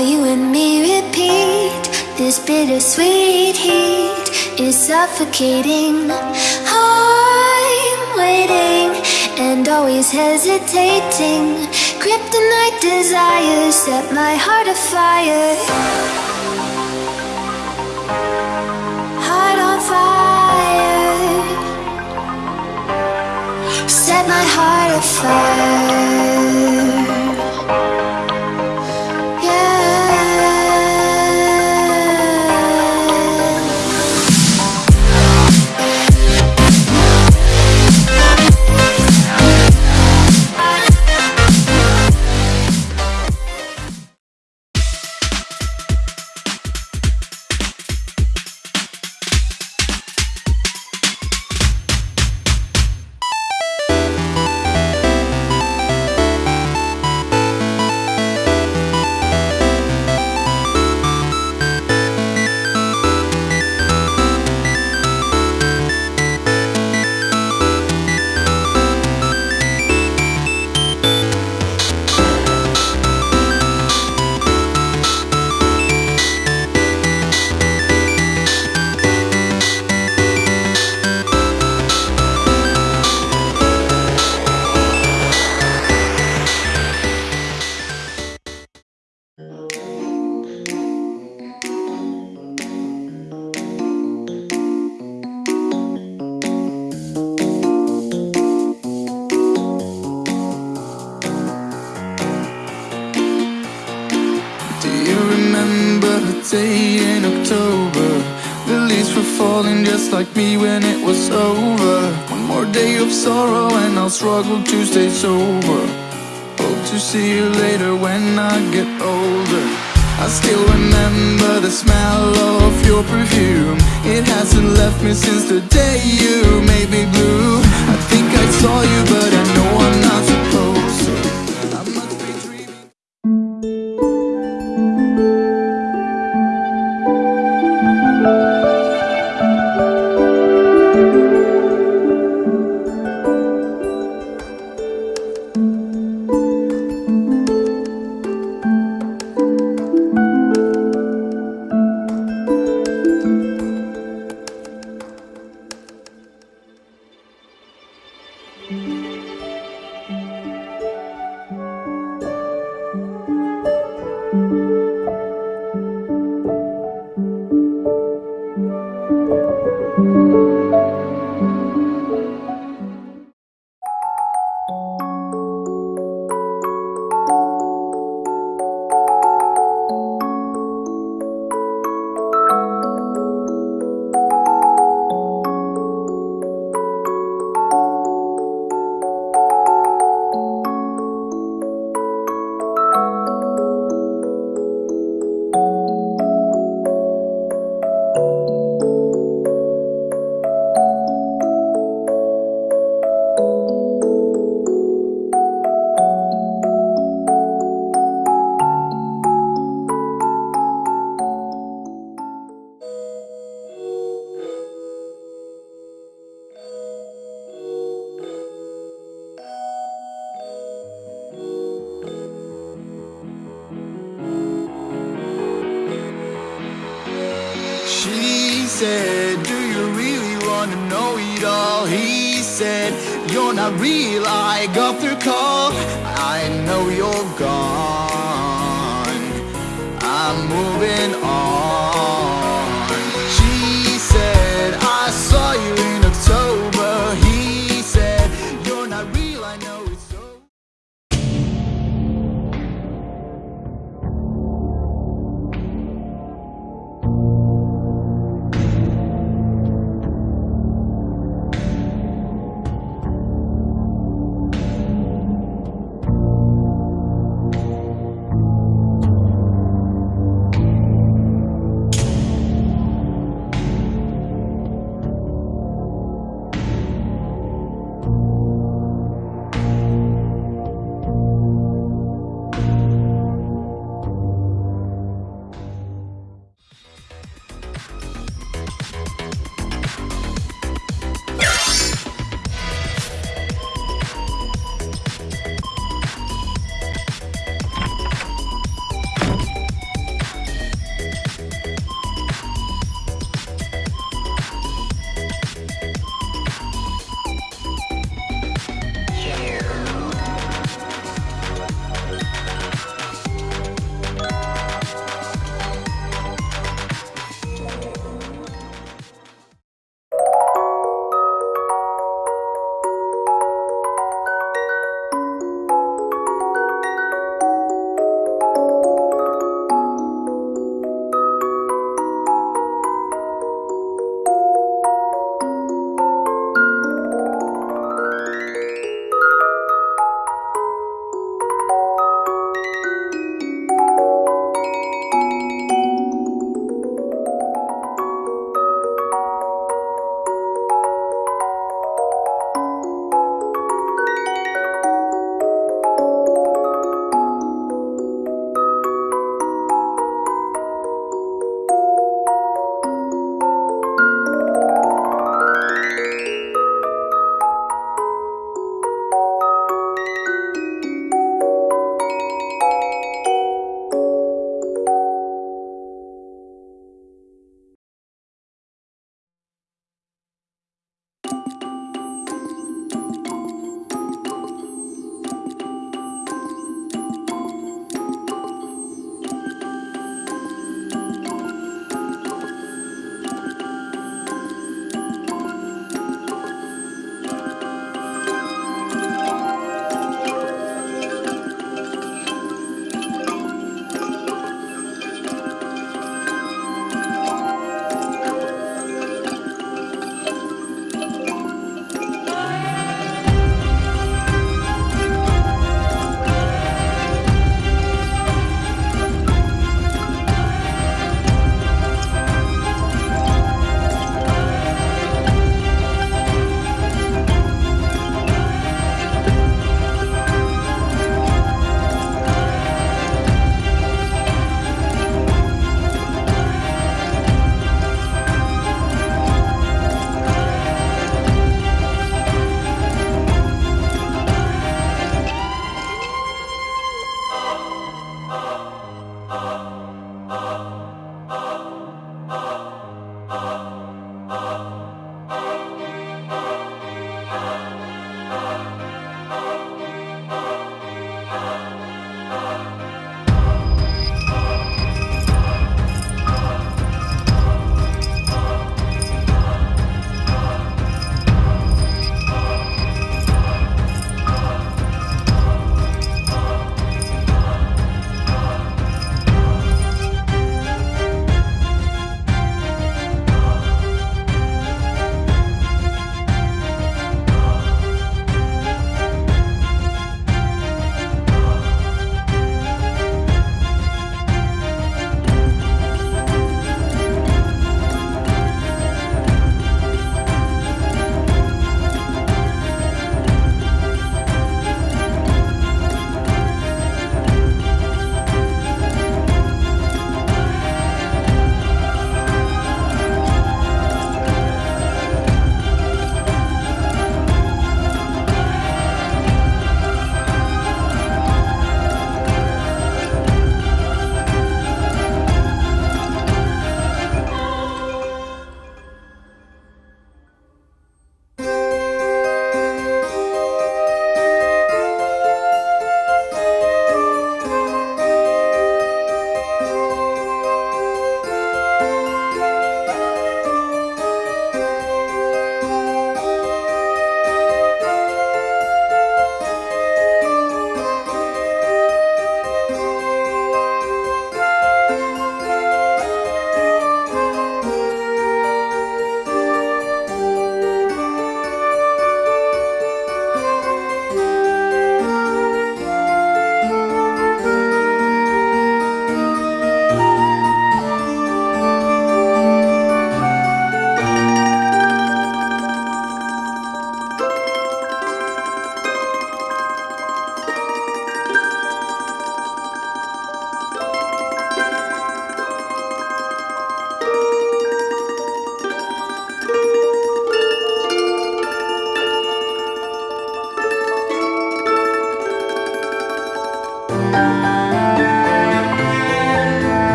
you and me repeat. This bittersweet heat is suffocating. I'm waiting and always hesitating. Kryptonite desires set my heart afire. Heart on fire. Set my heart afire. Struggle to stay sober. Hope to see you later when I get older. I still remember the smell of your perfume. It hasn't left me since the day you made me blue. I think I saw you, but I know I'm not supposed said, Do you really want to know it all? He said, You're not real, I got the call. I know you're gone. I'm moving.